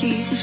keep